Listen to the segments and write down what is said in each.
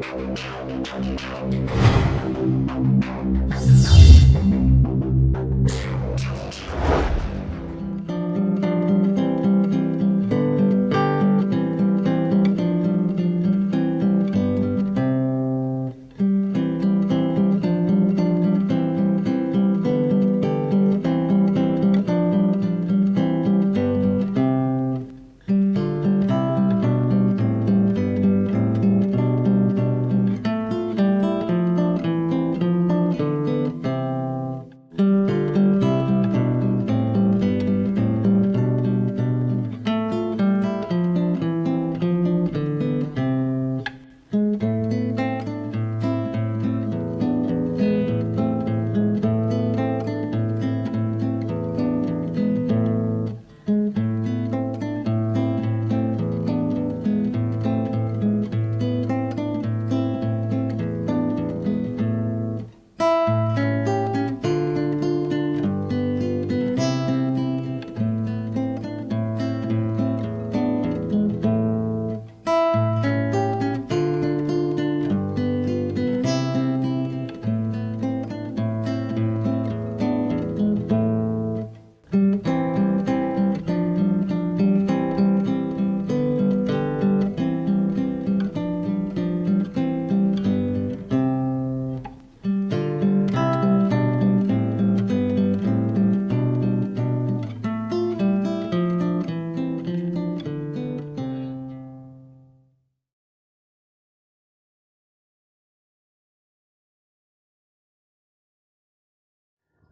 Thank you.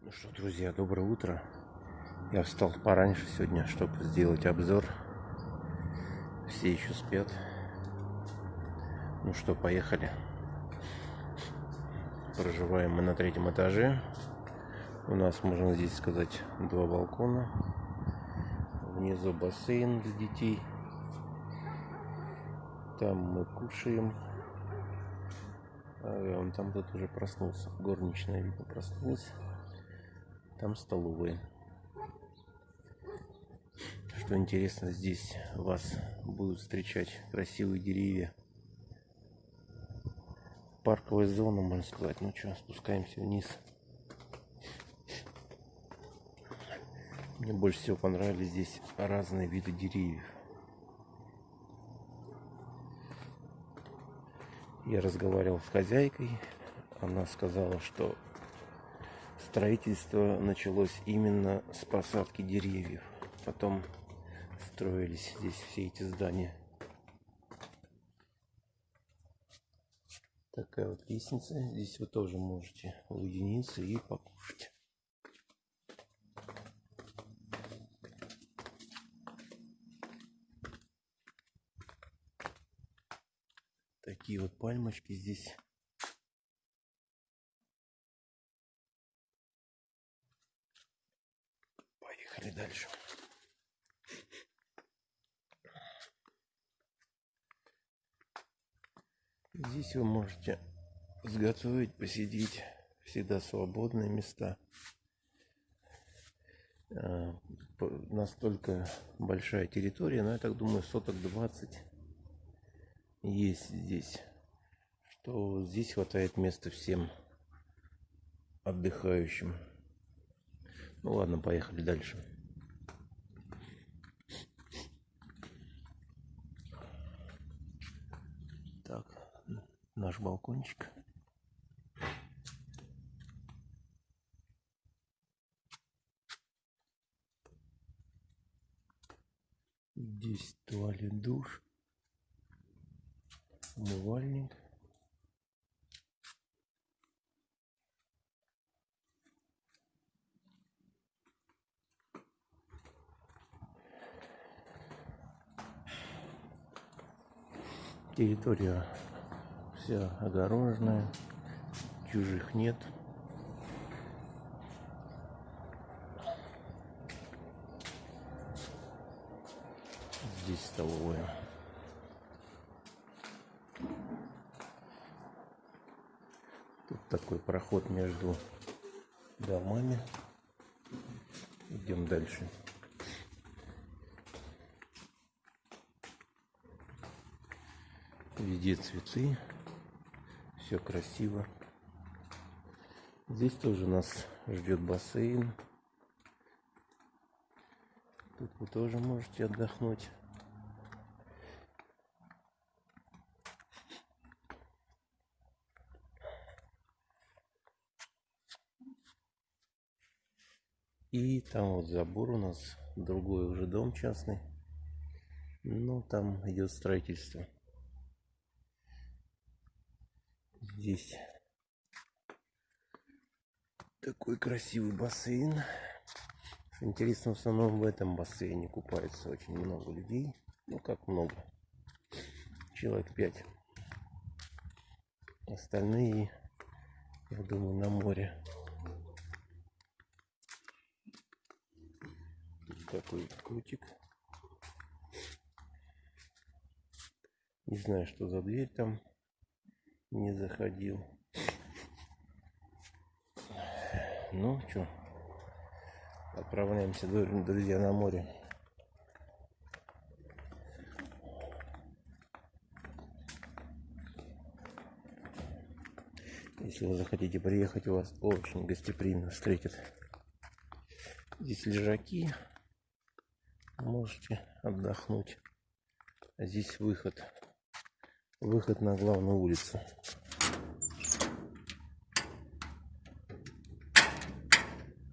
Ну что, друзья, доброе утро. Я встал пораньше сегодня, чтобы сделать обзор. Все еще спят. Ну что, поехали. Проживаем мы на третьем этаже. У нас, можно здесь сказать, два балкона. Внизу бассейн для детей. Там мы кушаем. А он там кто-то уже проснулся. Горничная, видно, проснулась. Там столовые. Что интересно, здесь вас будут встречать красивые деревья. Парковая зона, можно сказать. Ну что, спускаемся вниз. Мне больше всего понравились здесь разные виды деревьев. Я разговаривал с хозяйкой. Она сказала, что строительство началось именно с посадки деревьев. Потом строились здесь все эти здания. Такая вот лестница. Здесь вы тоже можете уединиться и покушать. Такие вот пальмочки здесь Поехали дальше. Здесь вы можете сготовить, посидеть. Всегда свободные места. А, настолько большая территория, но я так думаю, соток 20 есть здесь. Что здесь хватает места всем отдыхающим. Ну ладно, поехали дальше. Наш балкончик. Здесь туалет, душ, умывальник. Территория вся огороженная, чужих нет. Здесь столовая. Тут такой проход между домами. Идем дальше. Везде цветы. Все красиво. Здесь тоже нас ждет бассейн. Тут вы тоже можете отдохнуть. И там вот забор у нас, другой уже дом частный. Ну, там идет строительство. Здесь такой красивый бассейн. Интересно, в основном в этом бассейне купается очень много людей. Ну, как много. Человек пять. Остальные, я думаю, на море. такой ключик. Не знаю, что за дверь там. Не заходил. Ну, что, отправляемся, друзья, на море. Если вы захотите приехать, вас очень гостеприимно встретят. Здесь лежаки, можете отдохнуть. А здесь выход. Выход на главную улицу.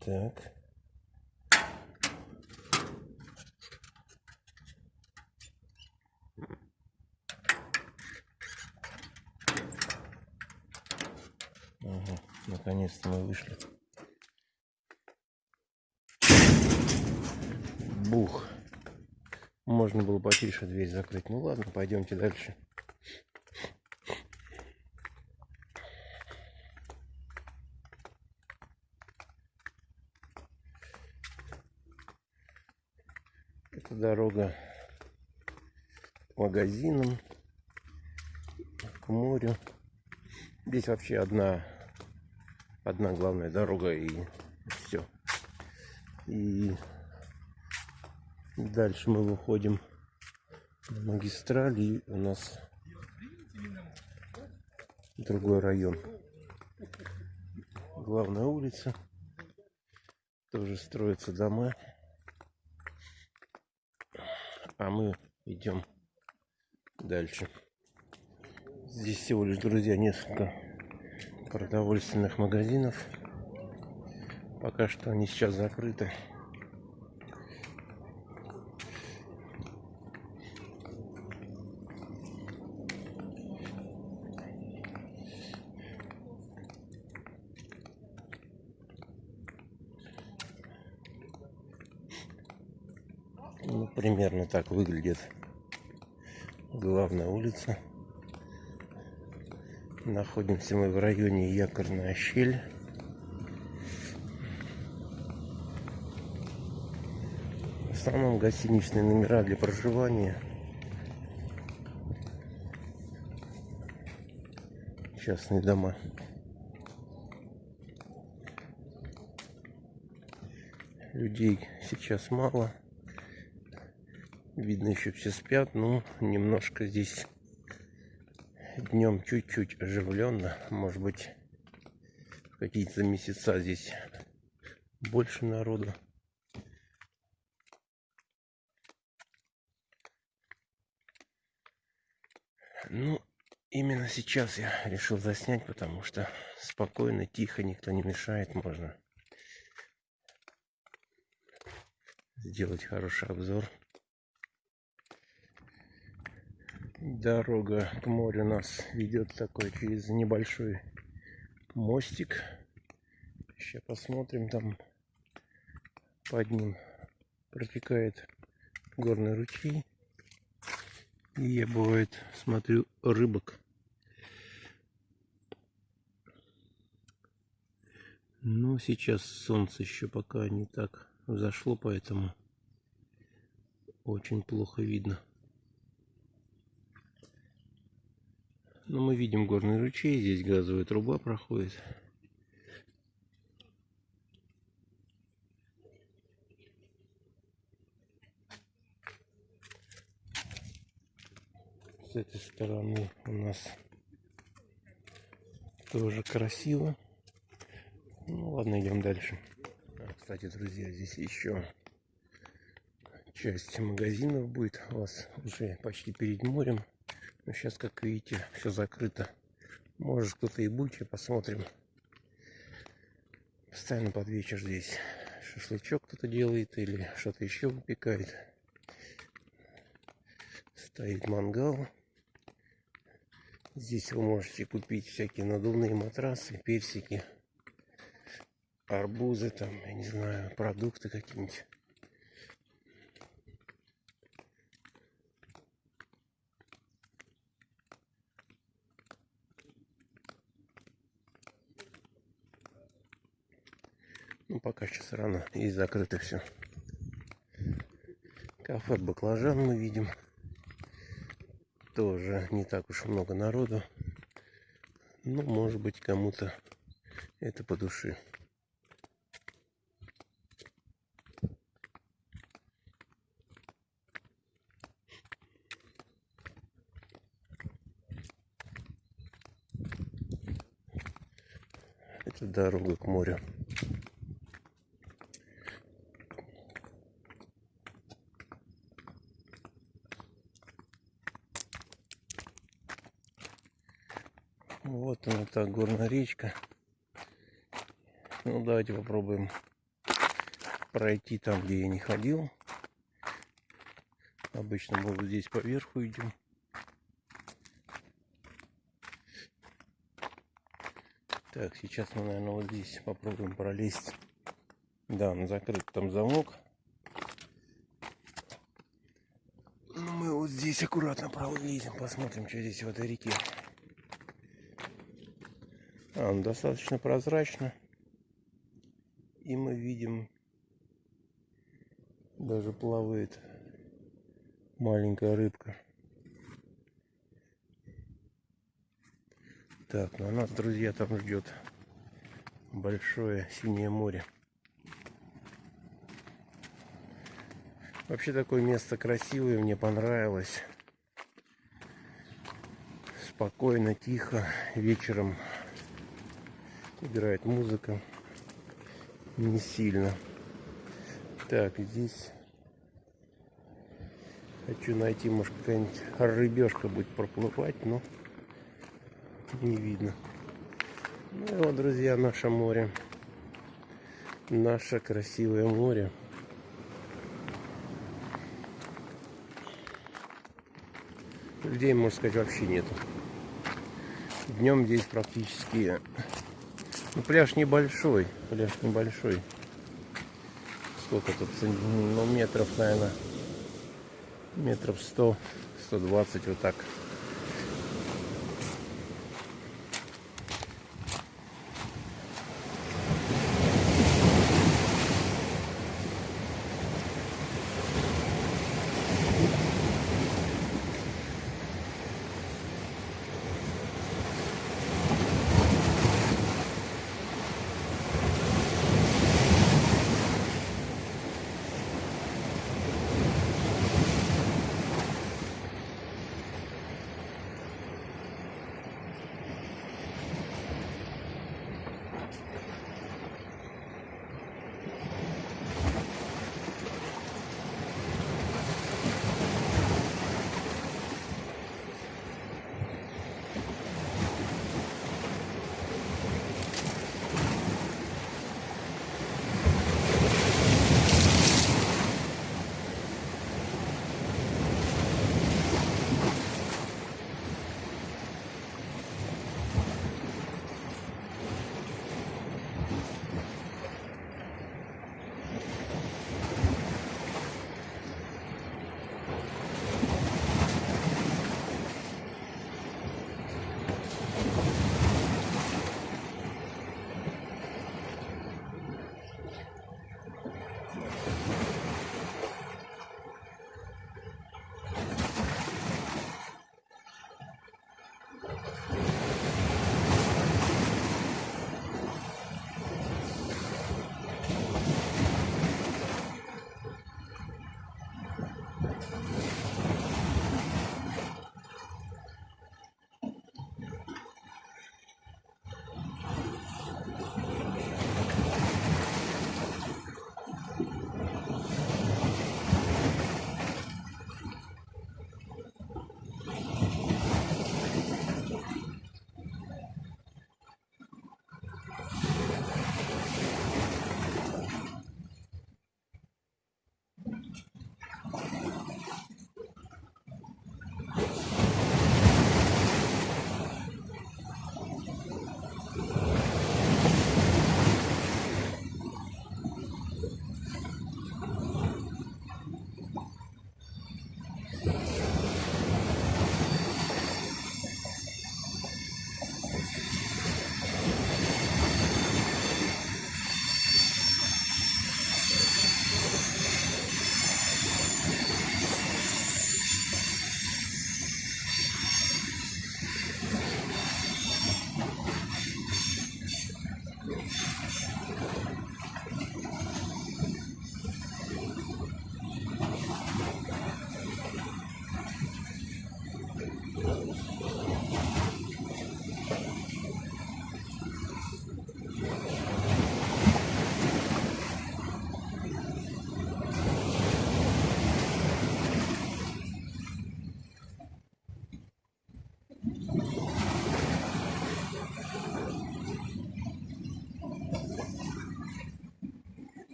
Так. Ага, наконец-то мы вышли. Бух. Можно было потише дверь закрыть. Ну ладно, пойдемте дальше. Это дорога к магазинам, к морю. Здесь вообще одна, одна главная дорога и все. И Дальше мы выходим на магистраль и у нас другой район. Главная улица. Тоже строятся дома. А мы идем дальше. Здесь всего лишь, друзья, несколько продовольственных магазинов. Пока что они сейчас закрыты. Ну, примерно так выглядит главная улица. Находимся мы в районе Якорная щель. В основном гостиничные номера для проживания. Частные дома. Людей сейчас мало. Видно, еще все спят, но немножко здесь днем чуть-чуть оживленно. Может быть, какие-то месяца здесь больше народу. Ну, именно сейчас я решил заснять, потому что спокойно, тихо, никто не мешает, можно сделать хороший обзор. Дорога к морю нас ведет такой через небольшой мостик. Сейчас посмотрим, там под ним протекает горный ручей. И я бывает смотрю рыбок. Но сейчас солнце еще пока не так взошло, поэтому очень плохо видно. Ну, мы видим горный ручей, здесь газовая труба проходит. С этой стороны у нас тоже красиво. Ну ладно, идем дальше. А, кстати, друзья, здесь еще часть магазинов будет у вас уже почти перед морем. Но сейчас, как видите, все закрыто. Может кто-то и будет, посмотрим. Постоянно под вечер здесь шашлычок кто-то делает или что-то еще выпекает. Стоит мангал. Здесь вы можете купить всякие надувные матрасы, персики, арбузы, там, я не знаю, продукты какие-нибудь. Ну, пока сейчас рано и закрыто все. Кафе Баклажан мы видим. Тоже не так уж много народу. Ну, может быть, кому-то это по душе. Это дорога к морю. Вот она так, горная речка. Ну, давайте попробуем пройти там, где я не ходил. Обычно мы вот здесь поверху идем. Так, сейчас мы, наверное, вот здесь попробуем пролезть. Да, он закрыт там замок. Ну, мы вот здесь аккуратно пролезем, посмотрим, что здесь в этой реке. А, он достаточно прозрачно. И мы видим, даже плавает маленькая рыбка. Так, на нас, друзья, там ждет большое синее море. Вообще такое место красивое, мне понравилось. Спокойно, тихо. Вечером играет музыка не сильно. Так здесь хочу найти может какая-нибудь рыбешка будет проплывать но не видно. Ну и вот друзья наше море. Наше красивое море. Людей можно сказать вообще нету. Днем здесь практически ну, пляж небольшой, пляж небольшой. Сколько тут? Ну, метров, наверное, метров 100, 120 вот так.